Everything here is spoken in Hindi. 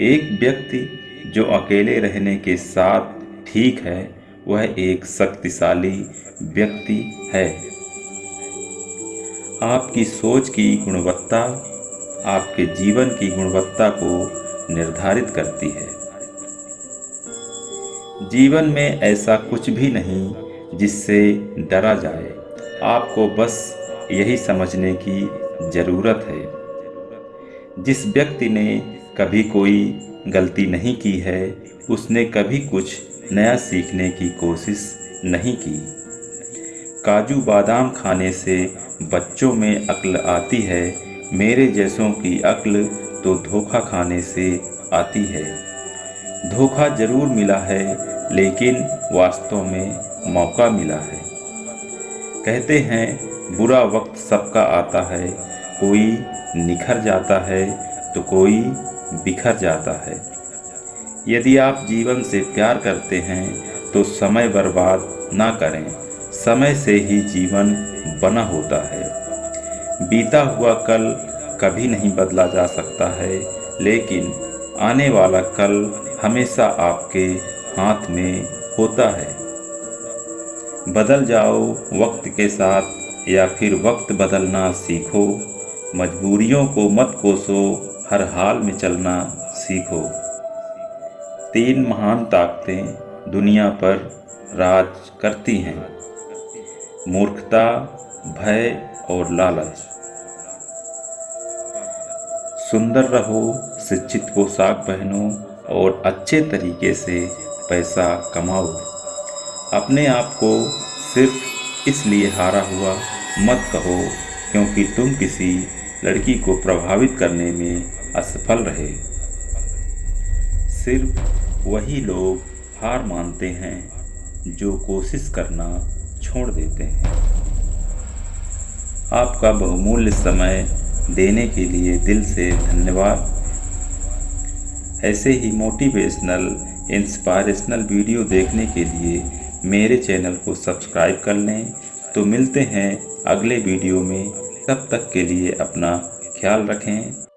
एक व्यक्ति जो अकेले रहने के साथ ठीक है, वह एक शक्तिशाली व्यक्ति है। आपकी सोच की गुणवत्ता आपके जीवन की गुणवत्ता को निर्धारित करती है। जीवन में ऐसा कुछ भी नहीं जिससे डरा जाए। आपको बस यही समझने की ज़रूरत है। जिस व्यक्ति ने कभी कोई गलती नहीं की है, उसने कभी कुछ नया सीखने की कोशिश नहीं की। काजू बादाम खाने से बच्चों में अक्ल आती है, मेरे जैसों की अक्ल तो धोखा खाने से आती है। धोखा ज़रूर मिला है, लेकिन वास्तव में मौका मिला है। कहते हैं, बुरा वक्त सबका आता है, कोई निखर जाता है तो कोई बिखर जाता है। यदि आप जीवन से प्यार करते हैं तो समय बर्बाद ना करें। समय से ही जीवन बना होता है। बीता हुआ कल कभी नहीं बदला जा सकता है, लेकिन आने वाला कल हमेशा आपके हाथ में होता है। बदल जाओ वक्त के साथ, या फिर वक्त बदलना सीखो। मजबूरियों को मत कोसो हर हाल में चलना सीखो। तीन महान ताकतें दुनिया पर राज करती हैं। मूर्खता, भय और लालच। सुंदर रहो, शिक्षित पोशाक पहनो और अच्छे तरीके से पैसा कमाओ। अपने आप को सिर्फ़ इसलिए हारा हुआ मत कहो क्योंकि तुम किसी लड़की को प्रभावित करने में असफल रहे। सिर्फ़ वही लोग हार मानते हैं जो कोशिश करना छोड़ देते हैं। आपका बहुमूल्य समय देने के लिए दिल से धन्यवाद। ऐसे ही मोटिवेशनल, इंस्पायरेशनल वीडियो देखने के लिए मेरे चैनल को सब्सक्राइब कर लें। तो मिलते हैं अगले वीडियो में। तब तक के लिए अपना ख्याल रखें।